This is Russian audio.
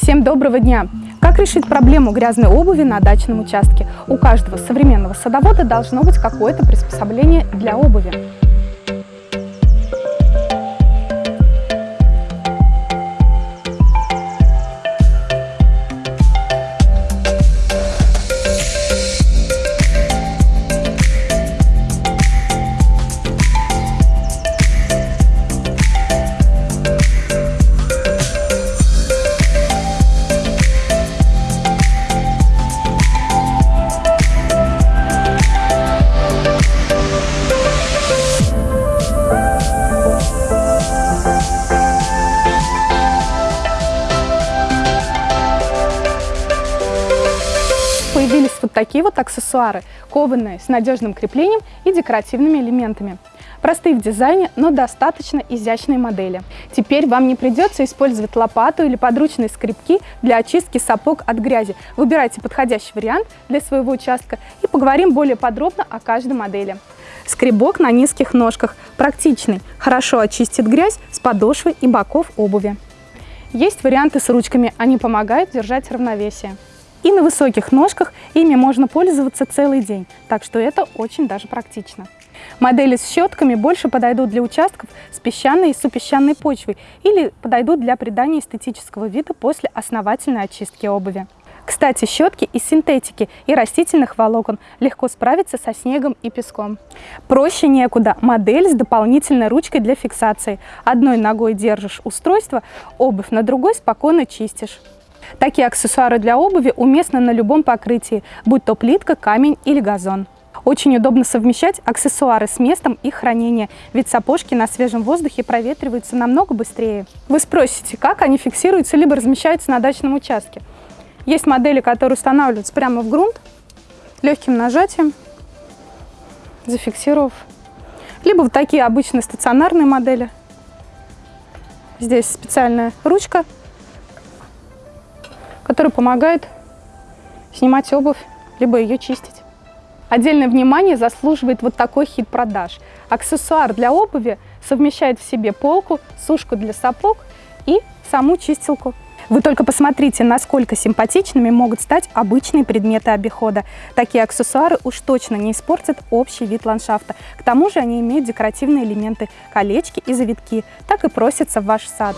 Всем доброго дня! Как решить проблему грязной обуви на дачном участке? У каждого современного садовода должно быть какое-то приспособление для обуви. Появились вот такие вот аксессуары, кованые с надежным креплением и декоративными элементами. Простые в дизайне, но достаточно изящные модели. Теперь вам не придется использовать лопату или подручные скребки для очистки сапог от грязи. Выбирайте подходящий вариант для своего участка и поговорим более подробно о каждой модели. Скребок на низких ножках, практичный, хорошо очистит грязь с подошвы и боков обуви. Есть варианты с ручками, они помогают держать равновесие. И на высоких ножках ими можно пользоваться целый день, так что это очень даже практично. Модели с щетками больше подойдут для участков с песчаной и супесчаной почвой или подойдут для придания эстетического вида после основательной очистки обуви. Кстати, щетки из синтетики и растительных волокон легко справятся со снегом и песком. Проще некуда. Модель с дополнительной ручкой для фиксации. Одной ногой держишь устройство, обувь на другой спокойно чистишь. Такие аксессуары для обуви уместны на любом покрытии, будь то плитка, камень или газон. Очень удобно совмещать аксессуары с местом их хранения, ведь сапожки на свежем воздухе проветриваются намного быстрее. Вы спросите, как они фиксируются либо размещаются на дачном участке. Есть модели, которые устанавливаются прямо в грунт, легким нажатием, зафиксировав. Либо вот такие обычные стационарные модели. Здесь специальная ручка, которая помогает снимать обувь, либо ее чистить. Отдельное внимание заслуживает вот такой хит продаж. Аксессуар для обуви совмещает в себе полку, сушку для сапог и саму чистилку. Вы только посмотрите, насколько симпатичными могут стать обычные предметы обихода. Такие аксессуары уж точно не испортят общий вид ландшафта. К тому же они имеют декоративные элементы, колечки и завитки. Так и просятся в ваш сад.